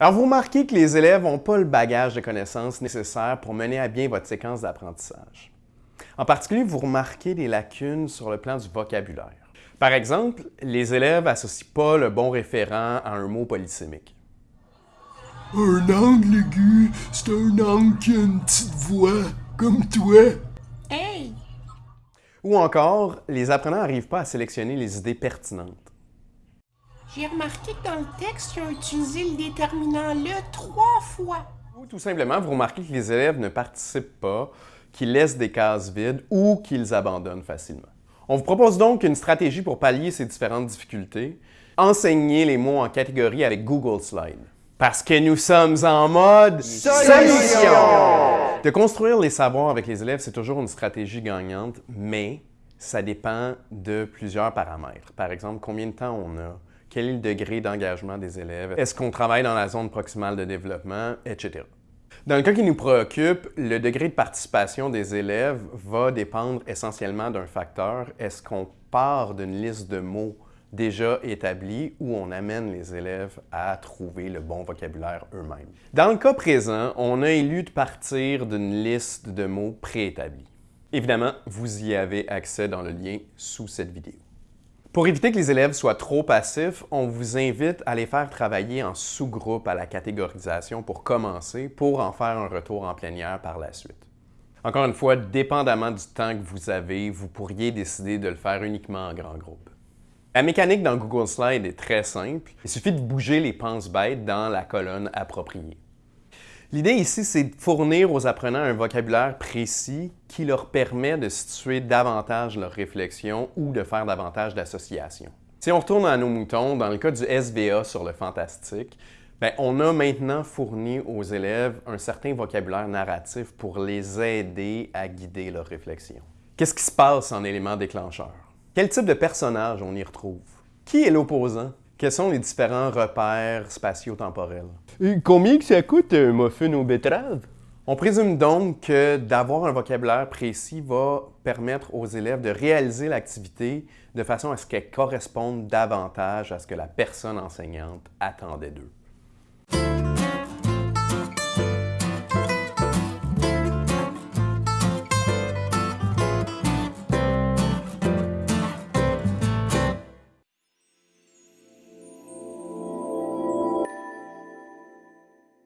Alors, vous remarquez que les élèves n'ont pas le bagage de connaissances nécessaire pour mener à bien votre séquence d'apprentissage. En particulier, vous remarquez des lacunes sur le plan du vocabulaire. Par exemple, les élèves n'associent pas le bon référent à un mot polysémique. Un angle aigu, c'est un angle qui a une petite voix, comme toi. Hey! Ou encore, les apprenants n'arrivent pas à sélectionner les idées pertinentes. J'ai remarqué que dans le texte, ils ont utilisé le déterminant le trois fois. Ou tout simplement, vous remarquez que les élèves ne participent pas, qu'ils laissent des cases vides ou qu'ils abandonnent facilement. On vous propose donc une stratégie pour pallier ces différentes difficultés. Enseigner les mots en catégorie avec Google Slide. Parce que nous sommes en mode solution! De construire les savoirs avec les élèves, c'est toujours une stratégie gagnante, mais ça dépend de plusieurs paramètres. Par exemple, combien de temps on a, quel est le degré d'engagement des élèves, est-ce qu'on travaille dans la zone proximale de développement, etc. Dans le cas qui nous préoccupe, le degré de participation des élèves va dépendre essentiellement d'un facteur. Est-ce qu'on part d'une liste de mots déjà établie ou on amène les élèves à trouver le bon vocabulaire eux-mêmes? Dans le cas présent, on a élu de partir d'une liste de mots préétablis. Évidemment, vous y avez accès dans le lien sous cette vidéo. Pour éviter que les élèves soient trop passifs, on vous invite à les faire travailler en sous-groupe à la catégorisation pour commencer, pour en faire un retour en plénière par la suite. Encore une fois, dépendamment du temps que vous avez, vous pourriez décider de le faire uniquement en grand groupe. La mécanique dans Google Slide est très simple. Il suffit de bouger les penses-bêtes dans la colonne appropriée. L'idée ici, c'est de fournir aux apprenants un vocabulaire précis qui leur permet de situer davantage leur réflexion ou de faire davantage d'associations. Si on retourne à nos moutons, dans le cas du SVA sur le fantastique, ben, on a maintenant fourni aux élèves un certain vocabulaire narratif pour les aider à guider leur réflexion. Qu'est-ce qui se passe en élément déclencheur? Quel type de personnage on y retrouve? Qui est l'opposant? Quels sont les différents repères spatio-temporels? Combien que ça coûte un muffin aux betteraves? On présume donc que d'avoir un vocabulaire précis va permettre aux élèves de réaliser l'activité de façon à ce qu'elle corresponde davantage à ce que la personne enseignante attendait d'eux.